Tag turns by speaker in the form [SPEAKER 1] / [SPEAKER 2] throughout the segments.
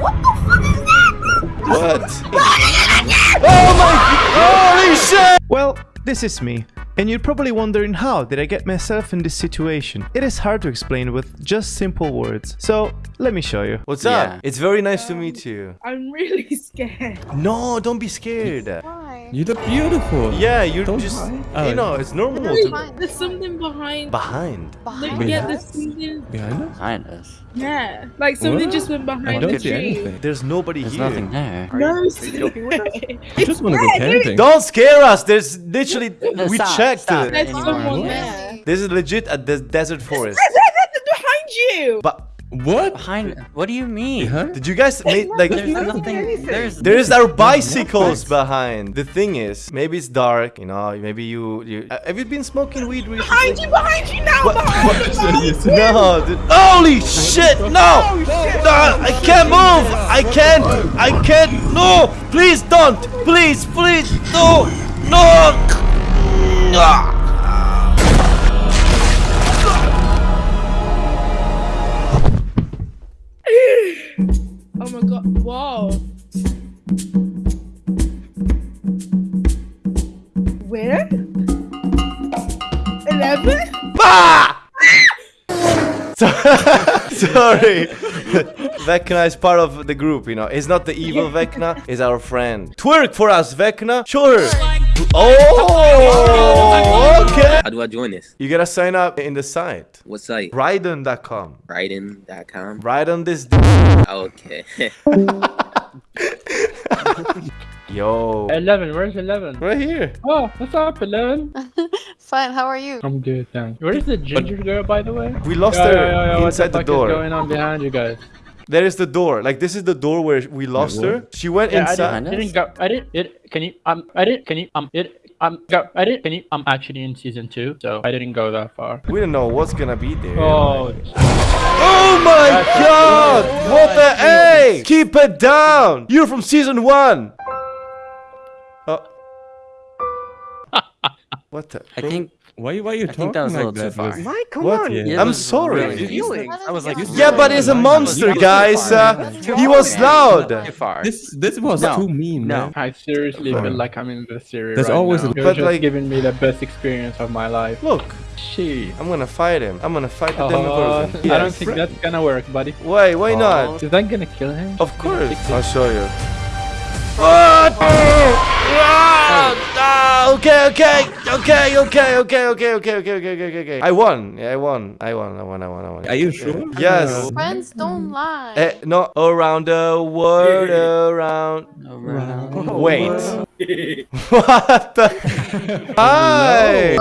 [SPEAKER 1] What? The fuck is that? What? oh my! Holy shit!
[SPEAKER 2] Well, this is me. And you're probably wondering how did I get myself in this situation? It is hard to explain with just simple words. So, let me show you.
[SPEAKER 1] What's
[SPEAKER 3] Yeah.
[SPEAKER 1] up? It's very nice to meet you.
[SPEAKER 4] I'm really scared.
[SPEAKER 1] No, don't be scared.
[SPEAKER 5] Why?
[SPEAKER 6] You look beautiful.
[SPEAKER 1] Yeah, you're
[SPEAKER 6] Don't
[SPEAKER 1] just,
[SPEAKER 6] lie.
[SPEAKER 1] you know, it's normal
[SPEAKER 5] Really?
[SPEAKER 1] to
[SPEAKER 5] Fine.
[SPEAKER 4] There's something behind.
[SPEAKER 1] behind.
[SPEAKER 4] Like,
[SPEAKER 5] Behind
[SPEAKER 4] yeah,
[SPEAKER 5] us?
[SPEAKER 6] Behind us?
[SPEAKER 3] Behind us.
[SPEAKER 4] Yeah, like something
[SPEAKER 6] What?
[SPEAKER 4] just went
[SPEAKER 6] I
[SPEAKER 4] behind
[SPEAKER 6] don't
[SPEAKER 4] the
[SPEAKER 6] see
[SPEAKER 4] tree.
[SPEAKER 6] anything.
[SPEAKER 1] There's nobody
[SPEAKER 3] There's
[SPEAKER 1] here.
[SPEAKER 3] There's nothing there.
[SPEAKER 4] No,
[SPEAKER 6] I just want to go camping.
[SPEAKER 1] Don't scare us. There's literally we
[SPEAKER 3] Stop,
[SPEAKER 1] checked
[SPEAKER 3] stop.
[SPEAKER 1] it.
[SPEAKER 4] there's
[SPEAKER 3] Anyone.
[SPEAKER 4] someone
[SPEAKER 5] Yeah.
[SPEAKER 4] there.
[SPEAKER 1] This is legit a des- desert forest.
[SPEAKER 4] behind you.
[SPEAKER 1] But
[SPEAKER 6] What?
[SPEAKER 3] Behind. What do you mean?
[SPEAKER 6] Behind?
[SPEAKER 1] did you guys make like?
[SPEAKER 3] There's nothing. There's.
[SPEAKER 1] There's our bicycles behind. The thing is, maybe it's dark. You know, maybe you. you uh, have you been smoking weed recently?
[SPEAKER 4] Behind you, behind you now,
[SPEAKER 1] What-
[SPEAKER 4] behind you.
[SPEAKER 1] No, dude. Holy shit! No! No! I can't move! I can't! I can't! No! Please don't! Please, please! No! No! Ah!
[SPEAKER 4] Oh my god! Wow. Where? Eleven?
[SPEAKER 1] Bah! So- Sorry. Vecna is part of the group, you know. It's not the evil Vecna, it's our friend. Twerk for us, Vecna. Sure. Oh, okay.
[SPEAKER 7] How do I join this?
[SPEAKER 1] You gotta sign up in the site.
[SPEAKER 7] What site?
[SPEAKER 1] Raiden.com.
[SPEAKER 7] Writing.com.
[SPEAKER 1] Right on this.
[SPEAKER 7] Okay.
[SPEAKER 1] Yo.
[SPEAKER 8] 11, where's 11?
[SPEAKER 1] Right here.
[SPEAKER 8] Oh, what's up, 11?
[SPEAKER 5] Fine, how are you?
[SPEAKER 8] I'm good, thanks. Where is the ginger girl, by the way?
[SPEAKER 1] We lost
[SPEAKER 8] Yo,
[SPEAKER 1] her
[SPEAKER 8] yo, yo, yo,
[SPEAKER 1] inside the,
[SPEAKER 8] fuck
[SPEAKER 1] door.
[SPEAKER 8] Is going on behind you guys?
[SPEAKER 1] There is the door. Like this is the door where we lost
[SPEAKER 6] what?
[SPEAKER 1] her. She went
[SPEAKER 8] Yeah, I
[SPEAKER 1] inside.
[SPEAKER 8] didn't, I didn't go. I didn't. It. Can you? Um. I didn't. Can you? Um. It. Um. Go. I didn't. Can you? I'm actually in season two, so I didn't go that far.
[SPEAKER 1] We don't know what's gonna be there.
[SPEAKER 8] Oh.
[SPEAKER 1] Oh my god! What the A? Keep it down! You're from season one! Oh. What the?
[SPEAKER 3] I think.
[SPEAKER 6] Why, why are you
[SPEAKER 3] I
[SPEAKER 6] talking
[SPEAKER 3] think that was a
[SPEAKER 6] like
[SPEAKER 3] little too
[SPEAKER 6] that?
[SPEAKER 3] far.
[SPEAKER 6] Liz?
[SPEAKER 9] Mike, come
[SPEAKER 1] What?
[SPEAKER 9] on.
[SPEAKER 6] Yeah.
[SPEAKER 3] Yeah,
[SPEAKER 1] I'm sorry.
[SPEAKER 3] really- I was like,
[SPEAKER 1] Yeah, but he's a monster, guys. Uh, he was loud.
[SPEAKER 6] This this was
[SPEAKER 3] No.
[SPEAKER 6] too mean,
[SPEAKER 3] No.
[SPEAKER 6] man.
[SPEAKER 8] I seriously feel like I'm in the series
[SPEAKER 6] There's
[SPEAKER 8] right
[SPEAKER 6] always
[SPEAKER 8] now.
[SPEAKER 6] a-
[SPEAKER 1] But
[SPEAKER 8] just
[SPEAKER 1] like-
[SPEAKER 8] giving me the best experience of my life.
[SPEAKER 1] Look,
[SPEAKER 8] She.
[SPEAKER 1] I'm gonna fight him. I'm gonna fight the
[SPEAKER 8] Uh,
[SPEAKER 1] Demogorgon.
[SPEAKER 8] I don't think that's gonna work, buddy.
[SPEAKER 1] Why? Why not?
[SPEAKER 8] Is that gonna kill him?
[SPEAKER 1] Of course. I'll show you. Okay, okay, okay, okay, okay, okay, okay, okay, okay, okay, okay. I won. Yeah, I won. I won. I won. I won. I won.
[SPEAKER 6] Are you sure?
[SPEAKER 1] Yes.
[SPEAKER 5] Friends don't lie.
[SPEAKER 1] Eh, no, around the world, around.
[SPEAKER 3] Around.
[SPEAKER 1] Wait. what the? Hi.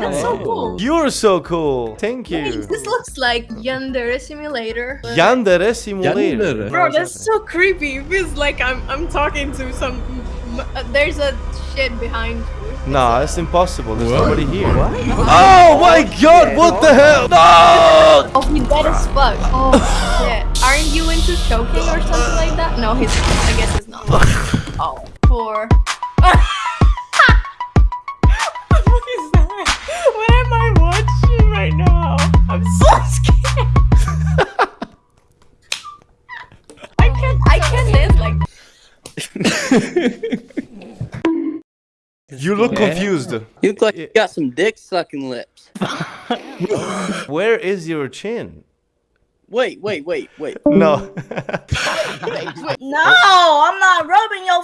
[SPEAKER 5] That's so cool.
[SPEAKER 1] You're so cool. Thank
[SPEAKER 5] Wait,
[SPEAKER 1] you.
[SPEAKER 5] this looks like Yandere Simulator.
[SPEAKER 1] Yandere Simulator.
[SPEAKER 6] Yandere.
[SPEAKER 4] Bro, that's so creepy. It feels like I'm I'm talking to some.
[SPEAKER 5] Uh, there's a shit behind you.
[SPEAKER 1] Nah, it's impossible. There's
[SPEAKER 6] What?
[SPEAKER 1] nobody here. Oh my god, what the hell? No!
[SPEAKER 5] Oh, he's dead as fuck. Oh, shit. Aren't you into choking or something like that? No, he's not. I guess he's not. Oh, poor.
[SPEAKER 1] You look confused.
[SPEAKER 9] You look like you got some dick sucking lips.
[SPEAKER 1] Where is your chin?
[SPEAKER 9] Wait, wait, wait, wait.
[SPEAKER 1] No.
[SPEAKER 4] No, I'm not rubbing your.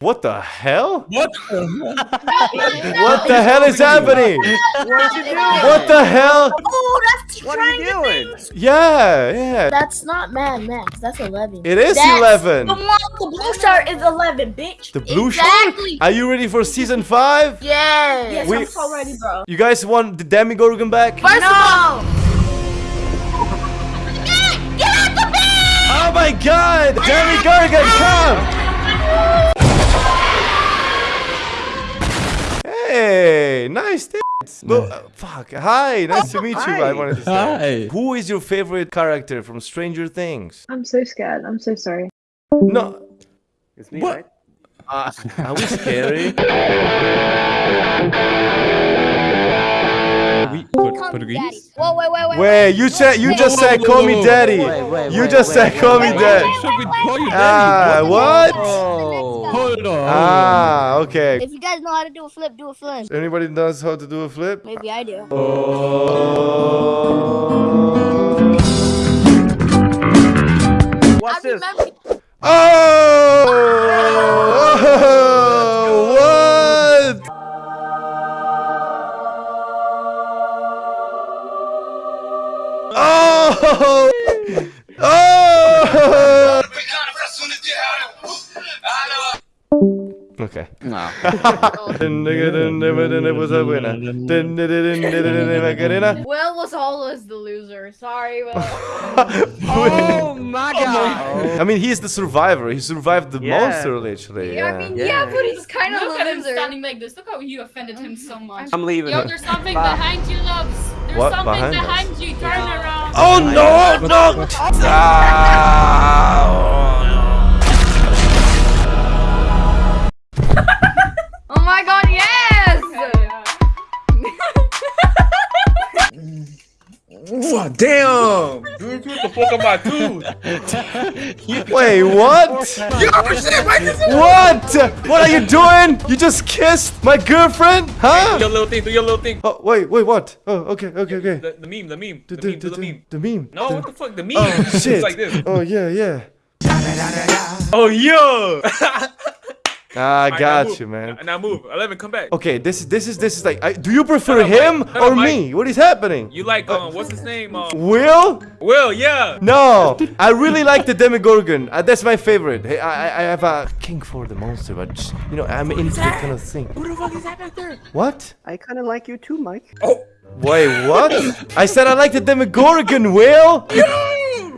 [SPEAKER 4] F-
[SPEAKER 1] what the hell?
[SPEAKER 6] What?
[SPEAKER 1] What the hell is happening? What the hell?
[SPEAKER 4] oh, that's
[SPEAKER 9] What are you doing?
[SPEAKER 1] Yeah, yeah.
[SPEAKER 10] That's not Mad Max. That's 11.
[SPEAKER 1] It is
[SPEAKER 4] That's
[SPEAKER 1] 11.
[SPEAKER 4] The one, the blue shirt is 11, bitch.
[SPEAKER 1] The blue
[SPEAKER 5] Exactly.
[SPEAKER 1] shirt? Are you ready for season 5?
[SPEAKER 10] Yes.
[SPEAKER 4] Yes,
[SPEAKER 1] We-
[SPEAKER 4] I'm so ready, bro.
[SPEAKER 1] You guys want the Demogorgon back?
[SPEAKER 5] First of all, Get out the pit!
[SPEAKER 1] Oh my god! Demogorgon, come! Hey, nice tits. But, uh, fuck. Hi, nice to meet you. I wanted to say.
[SPEAKER 6] Hi.
[SPEAKER 1] Who is your favorite character from Stranger Things?
[SPEAKER 10] I'm so scared. I'm so sorry.
[SPEAKER 1] No.
[SPEAKER 7] It's me,
[SPEAKER 6] What?
[SPEAKER 7] right?
[SPEAKER 1] Uh, are we scary?
[SPEAKER 6] Portuguese?
[SPEAKER 10] Whoa, wait, wait, wait.
[SPEAKER 1] Wait, you said you just said call me daddy.
[SPEAKER 3] Wait, wait,
[SPEAKER 1] You just said call me daddy.
[SPEAKER 6] Should we call you
[SPEAKER 1] Ah, what?
[SPEAKER 3] Oh.
[SPEAKER 6] Hold on.
[SPEAKER 1] Ah, okay.
[SPEAKER 10] If you guys know how to do a flip, do a flip.
[SPEAKER 1] Anybody knows how to do a flip?
[SPEAKER 10] Maybe I do.
[SPEAKER 9] Watch
[SPEAKER 10] I
[SPEAKER 9] this.
[SPEAKER 10] remember.
[SPEAKER 1] Oh! Oh! Oh! Okay.
[SPEAKER 3] No.
[SPEAKER 1] Macarena.
[SPEAKER 5] Will was always the loser. Sorry, Will.
[SPEAKER 3] Oh, oh my god.
[SPEAKER 1] I mean, he's the survivor. He survived the
[SPEAKER 9] Yeah.
[SPEAKER 1] monster, literally.
[SPEAKER 5] Yeah, I mean,
[SPEAKER 9] Yeah.
[SPEAKER 5] yeah, but he's kind of
[SPEAKER 4] Look
[SPEAKER 5] the
[SPEAKER 4] at him standing like this. Look how you offended him so much.
[SPEAKER 9] I'm leaving.
[SPEAKER 4] Yo, there's something
[SPEAKER 9] Bye.
[SPEAKER 4] behind you, loves. There's
[SPEAKER 1] What
[SPEAKER 4] something
[SPEAKER 1] behind
[SPEAKER 4] behind, you. Turn around.
[SPEAKER 1] Oh no! No! Ah!
[SPEAKER 5] Oh my god, yes!
[SPEAKER 11] Damn! The fuck am I doing?
[SPEAKER 1] Wait, what? What? What are you doing? You just kissed my girlfriend?
[SPEAKER 11] Do
[SPEAKER 1] Huh?
[SPEAKER 11] your little thing, do your little thing.
[SPEAKER 1] Oh, wait, wait, what? Oh, okay, okay, okay.
[SPEAKER 11] The, the meme, the meme, the,
[SPEAKER 1] The,
[SPEAKER 11] meme, do the meme.
[SPEAKER 1] the meme.
[SPEAKER 11] No,
[SPEAKER 1] The-
[SPEAKER 11] what the fuck, the meme?
[SPEAKER 1] Oh, shit.
[SPEAKER 11] It's like this.
[SPEAKER 1] Oh, yeah, yeah.
[SPEAKER 11] Oh, yeah!
[SPEAKER 1] Ah, I
[SPEAKER 11] now
[SPEAKER 1] got
[SPEAKER 11] move.
[SPEAKER 1] you, man.
[SPEAKER 11] Now move. 11, come back.
[SPEAKER 1] Okay, this is this is this is like. I, do you prefer
[SPEAKER 11] Shut up,
[SPEAKER 1] him
[SPEAKER 11] Mike.
[SPEAKER 1] Or
[SPEAKER 11] up,
[SPEAKER 1] me? What is happening?
[SPEAKER 11] You like, um, what's his name? Um,
[SPEAKER 1] Will?
[SPEAKER 11] Will, yeah.
[SPEAKER 1] No, I really like the Demogorgon. Uh, that's my favorite. Hey, I, I I have a king for the monster, but just, you know I'm into that kind of thing.
[SPEAKER 11] Who the fuck is that back there?
[SPEAKER 1] What?
[SPEAKER 9] I kind of like you too, Mike.
[SPEAKER 11] Oh,
[SPEAKER 1] Wait, what? I said I like the Demogorgon, Will.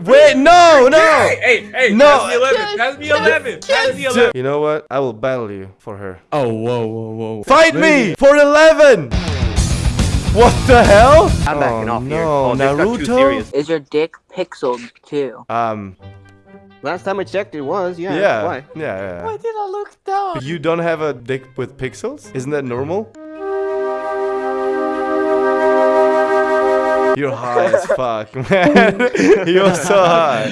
[SPEAKER 1] Wait, no, no.
[SPEAKER 11] hey, hey, hey,
[SPEAKER 1] No.
[SPEAKER 11] pass me 11, pass me 11, pass me 11.
[SPEAKER 1] You know what? I will battle you for her.
[SPEAKER 6] Oh, whoa, whoa, whoa.
[SPEAKER 1] Fight me for 11. What the hell?
[SPEAKER 9] I'm backing
[SPEAKER 1] oh,
[SPEAKER 9] off
[SPEAKER 1] no,
[SPEAKER 9] here. Oh, this too
[SPEAKER 1] Naruto.
[SPEAKER 9] serious.
[SPEAKER 3] Is your dick pixeled too?
[SPEAKER 1] Um,
[SPEAKER 9] Last time I checked, it was. Yeah.
[SPEAKER 1] yeah,
[SPEAKER 9] Why?
[SPEAKER 1] yeah, yeah.
[SPEAKER 3] Why did I look down?
[SPEAKER 1] You don't have a dick with pixels? Isn't that normal? You're high as fuck, man. You're so high.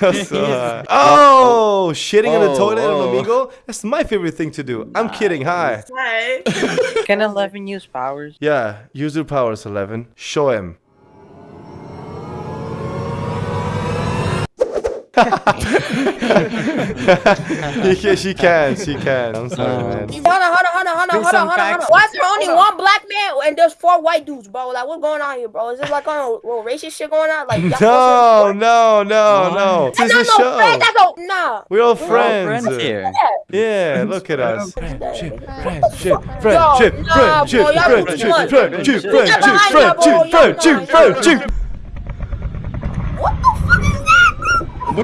[SPEAKER 1] You're so high. Oh, shitting in the
[SPEAKER 9] Oh,
[SPEAKER 1] toilet on
[SPEAKER 9] oh.
[SPEAKER 1] Amigo? That's my favorite thing to do. I'm kidding. Hi.
[SPEAKER 4] Hi.
[SPEAKER 3] Can 11 use powers?
[SPEAKER 1] Yeah, use your powers 11. Show him. Can- she can, she can. I'm sorry, uh-huh. man.
[SPEAKER 10] Hold on, hold on, hold on, hold on, hold on, hold on, hold on.
[SPEAKER 3] facts.
[SPEAKER 10] Why is there only one black man and there's four white dudes, bro? Like, what's going on here, bro? Is this like on a little racist shit going on? Like, y'all
[SPEAKER 1] No, no, no, no. This is a
[SPEAKER 10] That's no friend. That's no, nah.
[SPEAKER 1] We're all
[SPEAKER 3] We're all
[SPEAKER 1] friends.
[SPEAKER 3] friends here.
[SPEAKER 1] Yeah, look at us. Friendship, friendship,
[SPEAKER 10] Yo,
[SPEAKER 1] friendship,
[SPEAKER 10] nah,
[SPEAKER 1] friendship,
[SPEAKER 10] bro, y'all do too
[SPEAKER 1] friendship,
[SPEAKER 10] much.
[SPEAKER 1] friendship,
[SPEAKER 3] You're
[SPEAKER 1] friendship,
[SPEAKER 10] behind y'all, bro.
[SPEAKER 1] friendship,
[SPEAKER 10] Y'all
[SPEAKER 1] friendship,
[SPEAKER 10] behind,
[SPEAKER 1] friendship.
[SPEAKER 10] What the fuck is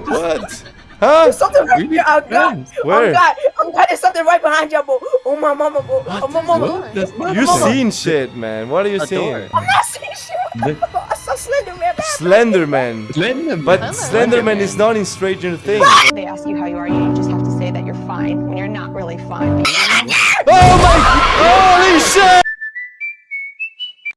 [SPEAKER 10] that?
[SPEAKER 1] What? Huh?
[SPEAKER 10] There's something right here. Oh, God.
[SPEAKER 1] Where?
[SPEAKER 10] Oh, God. Oh, God. There's something right behind y'all, bro. Oh, my mama, bro. Oh, my mama.
[SPEAKER 6] Oh, That's not
[SPEAKER 1] You seen shit, man. What are you
[SPEAKER 3] A
[SPEAKER 1] seeing?
[SPEAKER 3] door.
[SPEAKER 10] I'm not seeing shit. I saw Slender
[SPEAKER 1] Slenderman.
[SPEAKER 6] Slenderman.
[SPEAKER 1] But Slenderman is not in Stranger Things.
[SPEAKER 12] They ask you how you are, you just have to say that you're fine when you're not really fine.
[SPEAKER 1] Oh my! Holy shit!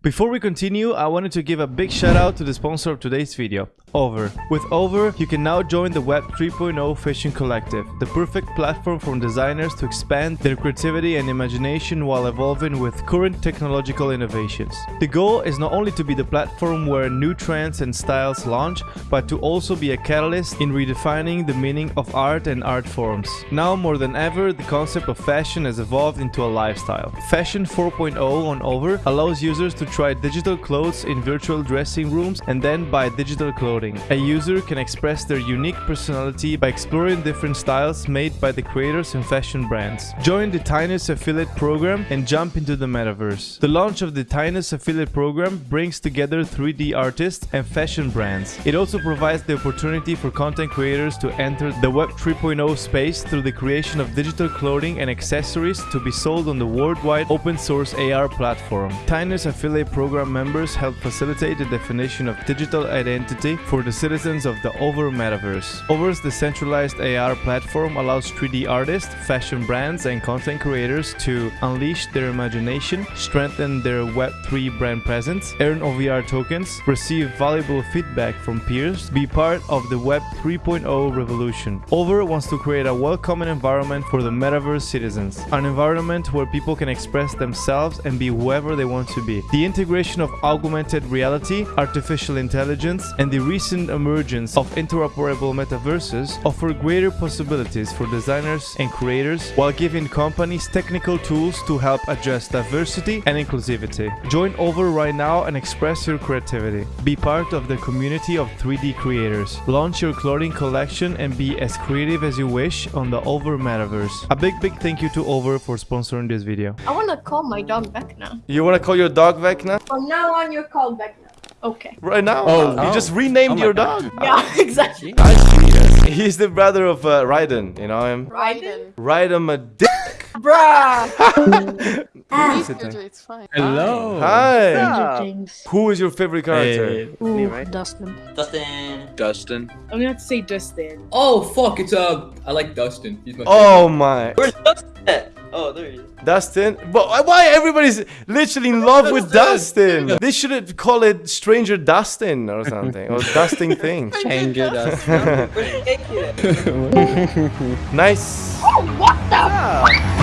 [SPEAKER 2] Before we continue, I wanted to give a big shout out to the sponsor of today's video, Over. With Over, you can now join the Web 3.0 Fishing Collective, the perfect platform for designers to expand their creativity and imagination while evolving with current technological innovations. The goal is not only to be the platform where new trends and styles launch, but to also be a catalyst in redefining the meaning of art and art forms. Now more than ever, the concept of fashion has evolved into a lifestyle. Fashion 4.0 on Over allows users to try digital clothes in virtual dressing rooms and then buy digital clothing. A user can express their unique personality by exploring different styles made by the creators and fashion brands. Join the Tinus affiliate program and jump into the metaverse. The launch of the Tinus affiliate program brings together 3D artists and fashion brands. It also provides the opportunity for content creators to enter the Web 3.0 space through the creation of digital clothing and accessories to be sold on the worldwide open source AR platform. Tinus affiliate Program members help facilitate the definition of digital identity for the citizens of the Over metaverse. Over's decentralized AR platform allows 3D artists, fashion brands, and content creators to unleash their imagination, strengthen their Web3 brand presence, earn OVR tokens, receive valuable feedback from peers, be part of the Web 3.0 revolution. Over wants to create a welcoming environment for the metaverse citizens, an environment where people can express themselves and be whoever they want to be. The integration of augmented reality, artificial intelligence, and the recent emergence of interoperable metaverses offer greater possibilities for designers and creators while giving companies technical tools to help address diversity and inclusivity. Join Over right now and express your creativity. Be part of the community of 3D creators. Launch your clothing collection and be as creative as you wish on the Over metaverse. A big big thank you to Over for sponsoring this video.
[SPEAKER 5] I wanna call my dog Vecna.
[SPEAKER 1] You wanna call your dog Vecna?
[SPEAKER 5] From now on, you're called Vecna. Okay.
[SPEAKER 1] Right now?
[SPEAKER 6] Oh.
[SPEAKER 1] You
[SPEAKER 6] Oh.
[SPEAKER 1] just renamed
[SPEAKER 6] Oh
[SPEAKER 1] your
[SPEAKER 6] God.
[SPEAKER 1] dog?
[SPEAKER 5] Yeah, exactly.
[SPEAKER 1] I see. yes. He's the brother of uh, Raiden, you know him?
[SPEAKER 5] Raiden.
[SPEAKER 1] Raiden a dick.
[SPEAKER 10] Bruh.
[SPEAKER 3] It's fine.
[SPEAKER 6] Hello.
[SPEAKER 1] Hi. Who is your favorite character?
[SPEAKER 6] Hey.
[SPEAKER 9] Me, right?
[SPEAKER 3] Dustin.
[SPEAKER 7] Dustin.
[SPEAKER 11] Dustin.
[SPEAKER 4] I'm gonna have to say Dustin.
[SPEAKER 11] Oh fuck! It's uh, I like Dustin. He's my.
[SPEAKER 1] Oh my.
[SPEAKER 7] Where's Dustin at? Oh, there he is.
[SPEAKER 1] Dustin? But why everybody's literally in love with Dustin? They should call it Stranger Dustin or something. Or Dusting Thing.
[SPEAKER 6] Change it up.
[SPEAKER 7] Where's the cake at?
[SPEAKER 1] Nice.
[SPEAKER 5] Oh, what the?